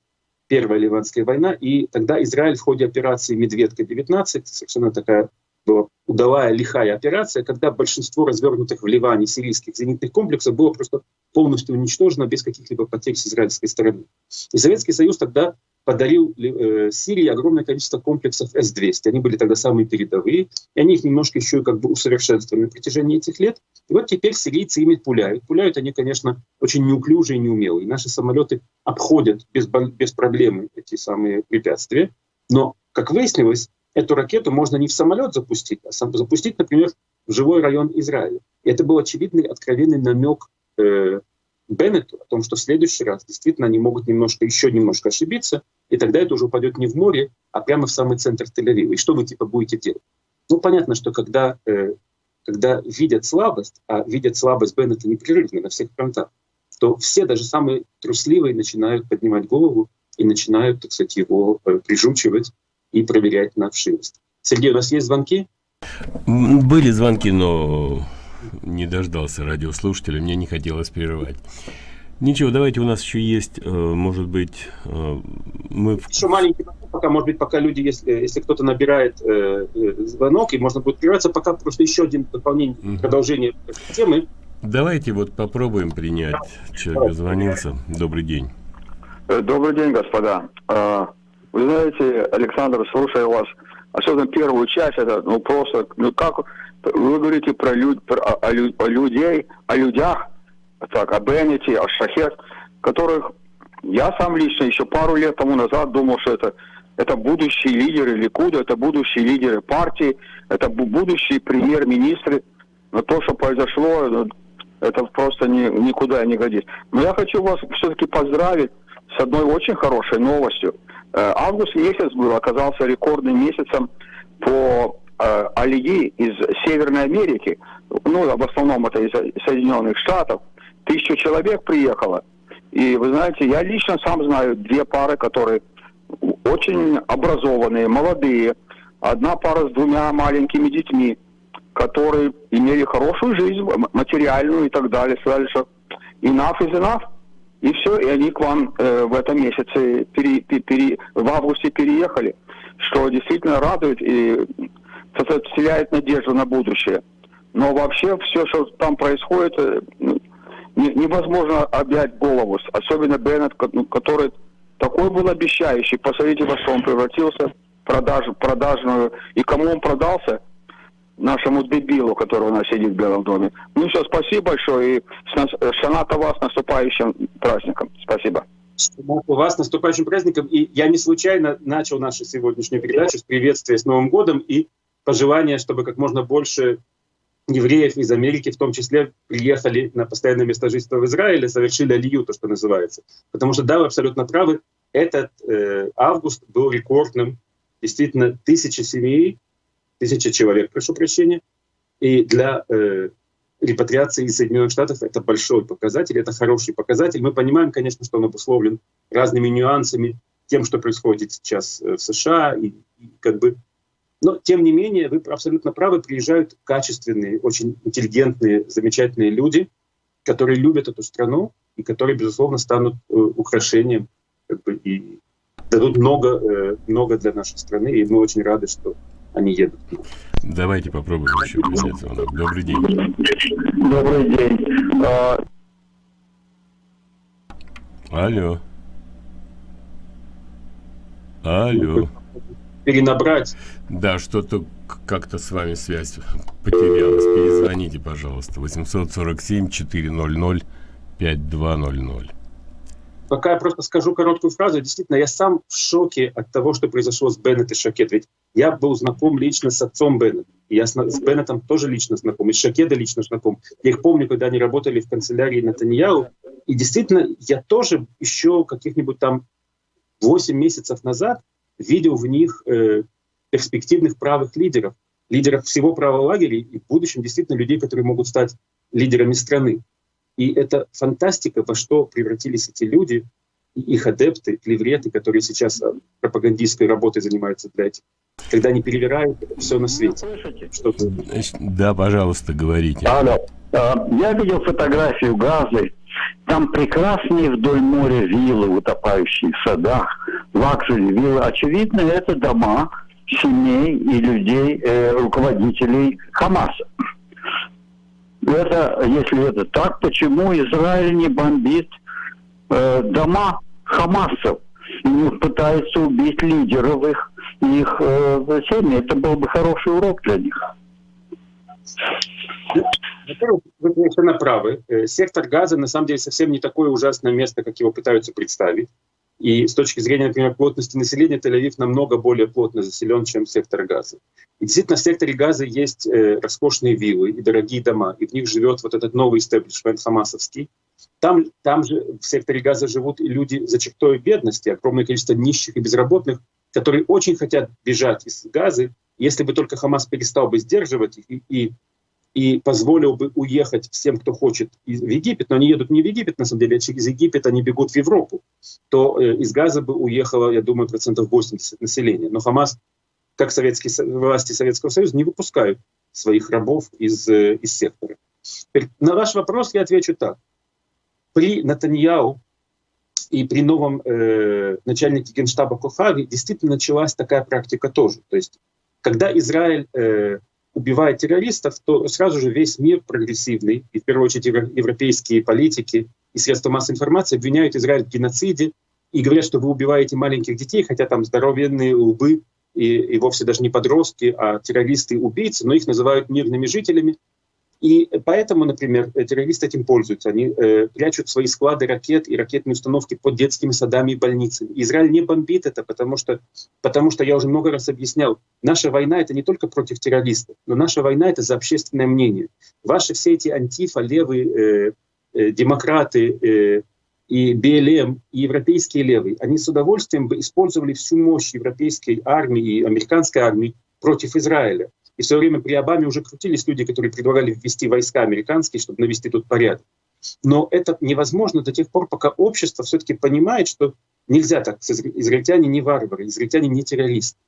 C: Первая Ливанская война, и тогда Израиль в ходе операции «Медведка-19», совершенно такая была удалая, лихая операция, когда большинство развернутых в Ливане сирийских зенитных комплексов было просто полностью уничтожено без каких-либо потерь с израильской стороны. И Советский Союз тогда подарил э, Сирии огромное количество комплексов С-200. Они были тогда самые передовые, и они их немножко еще как бы усовершенствовали на протяжении этих лет. И вот теперь сирийцы ими пуляют. Пуляют они, конечно, очень неуклюжие и неумелые. Наши самолеты обходят без, без проблемы эти самые препятствия. Но, как выяснилось, эту ракету можно не в самолет запустить, а запустить, например, в живой район Израиля. И это был очевидный, откровенный намек э, Беннету о том, что в следующий раз действительно они могут немножко, еще немножко ошибиться, и тогда это уже упадет не в море, а прямо в самый центр Тель-Авива. И что вы типа будете делать? Ну, понятно, что когда, э, когда видят слабость, а видят слабость Беннета непрерывно на всех фронтах, то все, даже самые трусливые, начинают поднимать голову и начинают, так сказать, его э, прижучивать и проверять на вшивость. Сергей, у нас есть звонки?
B: Были звонки, но не дождался радиослушателя, мне не хотелось прерывать. Ничего, давайте у нас еще есть, э, может быть, э, мы...
C: Еще маленький пока, может быть, пока люди, если, если кто-то набирает э, э, звонок, и можно будет прерваться, пока просто еще один дополнение, угу. продолжение темы.
B: Давайте вот попробуем принять. Человек звонился. Добрый день.
D: Добрый день, господа. Вы знаете, Александр, слушая вас, особенно первую часть, это ну просто, ну как вы говорите про, люд, про о, о, о людей, о людях, так, о Беннете, о Шахет, которых я сам лично еще пару лет тому назад думал, что это, это будущие лидеры Ликуда, это будущие лидеры партии, это будущие премьер-министры. Но то, что произошло, ну, это просто ни, никуда не годится. Но я хочу вас все-таки поздравить с одной очень хорошей новостью. Э, август месяц был, оказался рекордным месяцем по э, из Северной Америки. Ну, в основном это из Соединенных Штатов. Тысячу человек приехало. И вы знаете, я лично сам знаю две пары, которые очень образованные, молодые. Одна пара с двумя маленькими детьми, которые имели хорошую жизнь, материальную и так далее. Сказали, что enough is enough. И все, и они к вам э, в этом месяце, пере, пере, в августе переехали, что действительно радует и вселяет надежду на будущее. Но вообще все, что там происходит, э, не, невозможно объять голову. Особенно Беннет, ну, который такой был обещающий. Посмотрите, во что он превратился, продаж, продажную. И кому он продался? Нашему дебилу, который у нас сидит в Белом доме. Ну все, спасибо большое и Шаната вас наступающим праздником. Спасибо.
C: У вас наступающим праздником. И я не случайно начал нашу сегодняшнюю передачу с приветствия с Новым годом и пожелания, чтобы как можно больше евреев из Америки, в том числе, приехали на постоянное место жительства в Израиле, совершили алию, то, что называется. Потому что, да, вы абсолютно правы, этот э, август был рекордным. Действительно, тысячи семей, тысяча человек, прошу прощения. И для э, репатриации из Соединенных Штатов это большой показатель, это хороший показатель. Мы понимаем, конечно, что он обусловлен разными нюансами, тем, что происходит сейчас э, в США, и, и как бы но, тем не менее, вы абсолютно правы, приезжают качественные, очень интеллигентные, замечательные люди, которые любят эту страну и которые, безусловно, станут э, украшением как бы, и дадут много, э, много для нашей страны, и мы очень рады, что они едут.
B: Давайте попробуем еще взять звонок. Добрый день.
D: Добрый день. А,
B: Алло. Алло
C: перенабрать.
B: Да, что-то как-то с вами связь потерялась. Перезвоните, пожалуйста. 847-400-5200.
C: Пока я просто скажу короткую фразу. Действительно, я сам в шоке от того, что произошло с Беннет и Шакет. Ведь я был знаком лично с отцом Беннет. Я с, с Беннетом тоже лично знаком, и с Шакеда лично знаком. Я их помню, когда они работали в канцелярии Натаньяу. И действительно, я тоже еще каких-нибудь там 8 месяцев назад видел в них э, перспективных правых лидеров, лидеров всего правого лагеря и в будущем действительно людей, которые могут стать лидерами страны. И это фантастика, во что превратились эти люди, их адепты, клевреты, которые сейчас э, пропагандистской работой занимаются для этих, когда они перевирают все на свете.
B: Что да, пожалуйста, говорите.
D: Алло. А, я видел фотографию Газы. Там прекрасные вдоль моря виллы, утопающие в садах, luxury виллы. Очевидно, это дома семей и людей, э, руководителей Хамаса. Это, если это так, почему Израиль не бомбит э, дома Хамасов и не пытается убить лидеров их, их э, семьи? Это был бы хороший урок для них.
C: Во-первых, вы совершенно правы. Э, сектор газа на самом деле совсем не такое ужасное место, как его пытаются представить. И с точки зрения, например, плотности населения, Тель-Авив намного более плотно заселен, чем сектор газа. И действительно, в секторе газа есть э, роскошные виллы и дорогие дома, и в них живет вот этот новый истеблишмент хамасовский. Там, там же в секторе газа живут и люди за чертой бедности, огромное количество нищих и безработных, которые очень хотят бежать из газа, если бы только Хамас перестал бы сдерживать их и, и и позволил бы уехать всем, кто хочет в Египет, но они едут не в Египет, на самом деле, а через Египет они бегут в Европу, то э, из Газа бы уехало, я думаю, процентов 80 населения. Но Хамас, как советские власти Советского Союза, не выпускают своих рабов из, э, из сектора. На ваш вопрос я отвечу так. При Натаньяу и при новом э, начальнике генштаба Кохави действительно началась такая практика тоже. То есть, когда Израиль э, убивает террористов, то сразу же весь мир прогрессивный, и в первую очередь европейские политики и средства массовой информации обвиняют Израиль в геноциде и говорят, что вы убиваете маленьких детей, хотя там здоровенные лбы и, и вовсе даже не подростки, а террористы-убийцы, но их называют мирными жителями. И поэтому, например, террористы этим пользуются. Они э, прячут свои склады ракет и ракетные установки под детскими садами и больницами. Израиль не бомбит это, потому что, потому что я уже много раз объяснял, наша война — это не только против террористов, но наша война — это за общественное мнение. Ваши все эти антифа, левые э, э, демократы э, и БЛМ, и европейские левые, они с удовольствием бы использовали всю мощь европейской армии и американской армии против Израиля. И в свое время при Обаме уже крутились люди, которые предлагали ввести войска американские, чтобы навести тут порядок. Но это невозможно до тех пор, пока общество все-таки понимает, что нельзя так, израильтяне не варвары, израильтяне не террористы.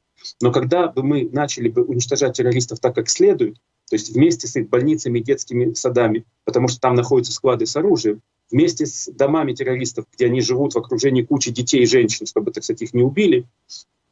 C: Но когда бы мы начали бы уничтожать террористов так, как следует, то есть вместе с их больницами детскими садами, потому что там находятся склады с оружием, вместе с домами террористов, где они живут в окружении кучи детей и женщин, чтобы, так сказать, их не убили,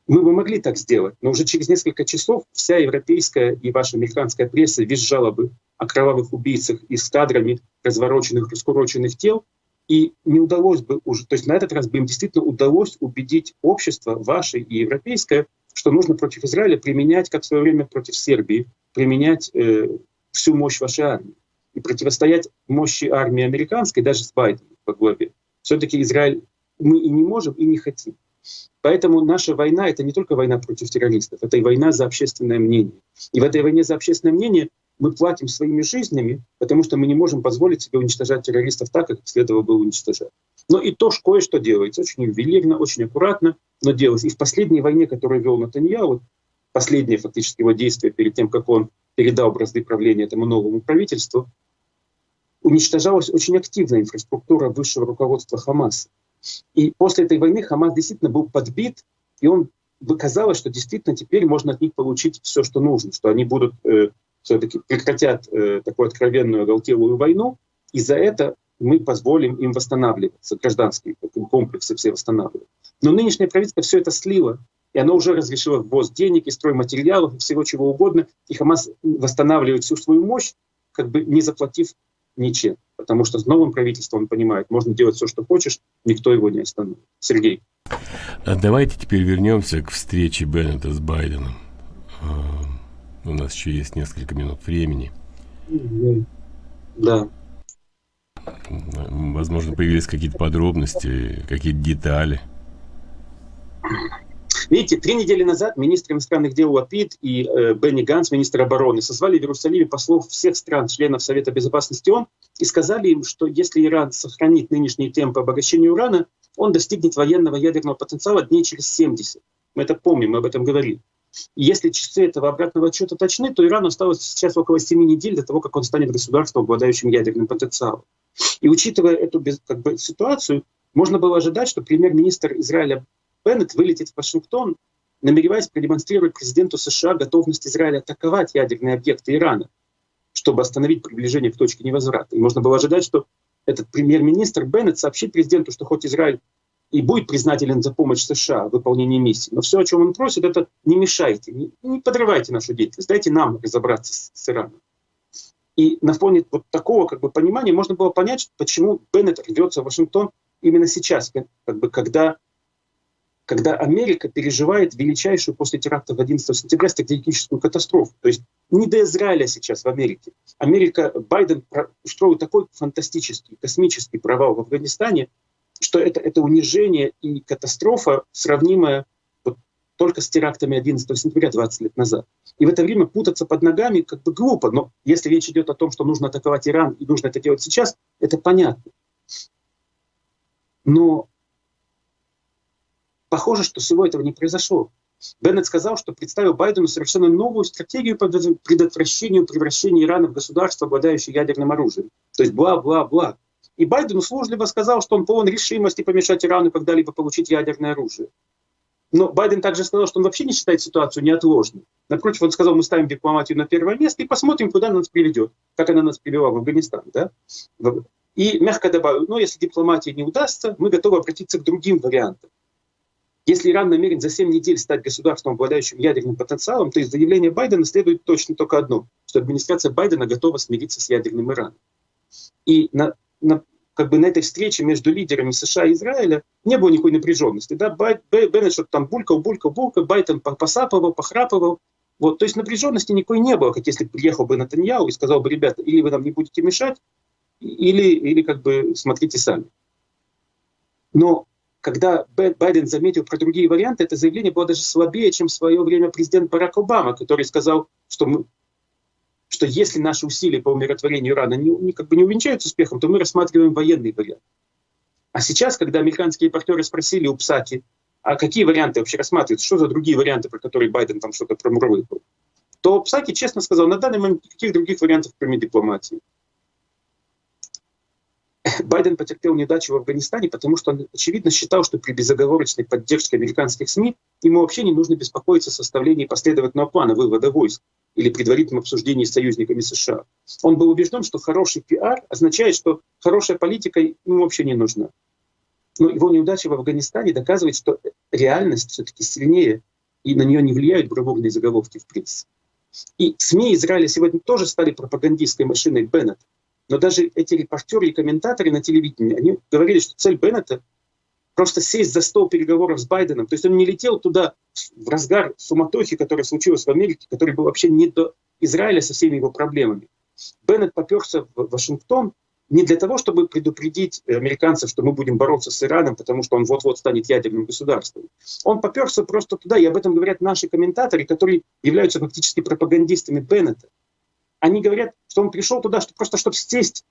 C: мы бы могли так сделать, но уже через несколько часов вся европейская и ваша американская пресса визжала бы о кровавых убийцах и с кадрами развороченных, раскуроченных тел, и не удалось бы уже, то есть на этот раз бы им действительно удалось убедить общество, ваше и европейское, что нужно против Израиля применять, как в свое время против Сербии, применять э, всю мощь вашей армии и противостоять мощи армии американской, даже с Байденом по главе. Все-таки Израиль мы и не можем, и не хотим. Поэтому наша война — это не только война против террористов, это и война за общественное мнение. И в этой войне за общественное мнение мы платим своими жизнями, потому что мы не можем позволить себе уничтожать террористов так, как следовало бы уничтожать. Но и то кое-что делается, очень ювелирно, очень аккуратно, но делается. И в последней войне, которую вел Натанья, вот последнее фактически его действие перед тем, как он передал бразды правления этому новому правительству, уничтожалась очень активная инфраструктура высшего руководства Хамаса. И после этой войны Хамас действительно был подбит, и он казалось, что действительно теперь можно от них получить все, что нужно, что они будут э, все-таки прекратят э, такую откровенную оголтелую войну, и за это мы позволим им восстанавливаться, гражданские комплексы все восстанавливать. Но нынешнее правительство все это слило, и оно уже разрешило ввоз денег и стройматериалов, и всего чего угодно, и Хамас восстанавливает всю свою мощь, как бы не заплатив ничем. Потому что с новым правительством, он понимает, можно делать все, что хочешь, никто его не остановит. Сергей.
B: А давайте теперь вернемся к встрече Беннета с Байденом. А, у нас еще есть несколько минут времени.
C: Да.
B: Возможно, появились какие-то подробности, какие-то детали.
C: Видите, три недели назад министр иностранных дел Лапид и э, Бенни Ганс, министр обороны, созвали в Иерусалиме послов всех стран, членов Совета Безопасности ООН, и сказали им, что если Иран сохранит нынешние темпы обогащения урана, он достигнет военного ядерного потенциала дней через 70. Мы это помним, мы об этом говорили. И если часы этого обратного отчета точны, то Ирану осталось сейчас около 7 недель до того, как он станет государством, обладающим ядерным потенциалом. И учитывая эту как бы, ситуацию, можно было ожидать, что премьер-министр Израиля Беннет вылетит в Вашингтон, намереваясь продемонстрировать президенту США готовность Израиля атаковать ядерные объекты Ирана, чтобы остановить приближение к точке невозврата. И можно было ожидать, что этот премьер-министр Беннет сообщит президенту, что хоть Израиль и будет признателен за помощь США в выполнении миссии, но все, о чем он просит, это не мешайте, не, подрывайте нашу деятельность, дайте нам разобраться с, с Ираном. И на фоне вот такого как бы, понимания можно было понять, почему Беннет рвется в Вашингтон именно сейчас, как бы, когда когда Америка переживает величайшую после теракта 11 сентября стратегическую катастрофу. То есть не до Израиля сейчас в Америке. Америка, Байден устроил такой фантастический, космический провал в Афганистане, что это, это унижение и катастрофа, сравнимая вот только с терактами 11 сентября 20 лет назад. И в это время путаться под ногами как бы глупо, но если речь идет о том, что нужно атаковать Иран и нужно это делать сейчас, это понятно. Но Похоже, что всего этого не произошло. Беннет сказал, что представил Байдену совершенно новую стратегию по предотвращению превращения Ирана в государство, обладающее ядерным оружием. То есть бла-бла-бла. И Байден услужливо сказал, что он полон решимости помешать Ирану когда-либо получить ядерное оружие. Но Байден также сказал, что он вообще не считает ситуацию неотложной. Напротив, он сказал, мы ставим дипломатию на первое место и посмотрим, куда она нас приведет, как она нас привела в Афганистан. Да? И мягко добавил, ну, если дипломатия не удастся, мы готовы обратиться к другим вариантам. Если Иран намерен за 7 недель стать государством, обладающим ядерным потенциалом, то из заявления Байдена следует точно только одно, что администрация Байдена готова смириться с ядерным Ираном. И на, на, как бы на этой встрече между лидерами США и Израиля не было никакой напряженности. Да? Бай, Беннет что-то там булькал, булькал, булькал, Байден посапывал, похрапывал. Вот, то есть напряженности никакой не было, как если приехал бы Натаньяу и сказал бы, ребята, или вы нам не будете мешать, или, или как бы смотрите сами. Но когда Байден заметил про другие варианты, это заявление было даже слабее, чем в свое время президент Барак Обама, который сказал, что, мы, что если наши усилия по умиротворению Ирана не, не, как бы не увенчаются успехом, то мы рассматриваем военный вариант. А сейчас, когда американские партнеры спросили у Псаки, а какие варианты вообще рассматриваются, что за другие варианты, про которые Байден там что-то промурлыкал, то Псаки честно сказал, на данный момент никаких других вариантов, кроме дипломатии. Байден потерпел неудачу в Афганистане, потому что он, очевидно, считал, что при безоговорочной поддержке американских СМИ ему вообще не нужно беспокоиться о составлении последовательного плана вывода войск или предварительном обсуждении с союзниками США. Он был убежден, что хороший пиар означает, что хорошая политика ему вообще не нужна. Но его неудача в Афганистане доказывает, что реальность все-таки сильнее, и на нее не влияют бравурные заголовки в прессе. И СМИ Израиля сегодня тоже стали пропагандистской машиной Беннета. Но даже эти репортеры и комментаторы на телевидении, они говорили, что цель Беннета просто сесть за стол переговоров с Байденом. То есть он не летел туда в разгар суматохи, которая случилась в Америке, который был вообще не до Израиля со всеми его проблемами. Беннет поперся в Вашингтон не для того, чтобы предупредить американцев, что мы будем бороться с Ираном, потому что он вот-вот станет ядерным государством. Он поперся просто туда, и об этом говорят наши комментаторы, которые являются фактически пропагандистами Беннета. Они говорят, что он пришел туда что, просто чтобы сесть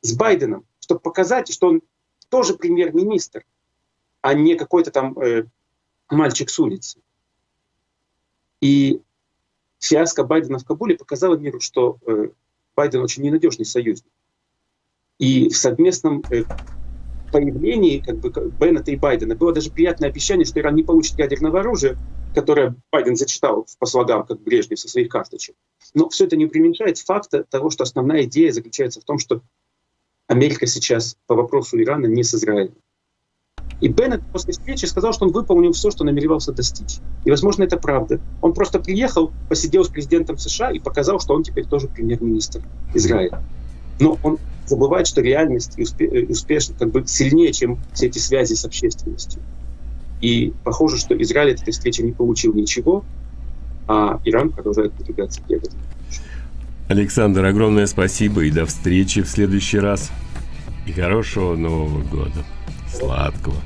C: с Байденом, чтобы показать, что он тоже премьер-министр, а не какой-то там э, мальчик с улицы. И фиаско Байдена в Кабуле показало миру, что э, Байден очень ненадежный союзник. И в совместном э, появлении как бы, Беннета и Байдена было даже приятное обещание, что Иран не получит ядерного оружия, которое Байден зачитал по слогам, как Брежнев со своих карточек. Но все это не преуменьшает факта того, что основная идея заключается в том, что Америка сейчас по вопросу Ирана не с Израилем. И Беннет после встречи сказал, что он выполнил все, что намеревался достичь. И, возможно, это правда. Он просто приехал, посидел с президентом США и показал, что он теперь тоже премьер-министр Израиля. Но он забывает, что реальность успе- успешна, как бы сильнее, чем все эти связи с общественностью. И похоже, что Израиль от этой встречи не получил ничего, а Иран продолжает продвигаться ядерному.
B: Александр, огромное спасибо и до встречи в следующий раз. И хорошего Нового года. Сладкого.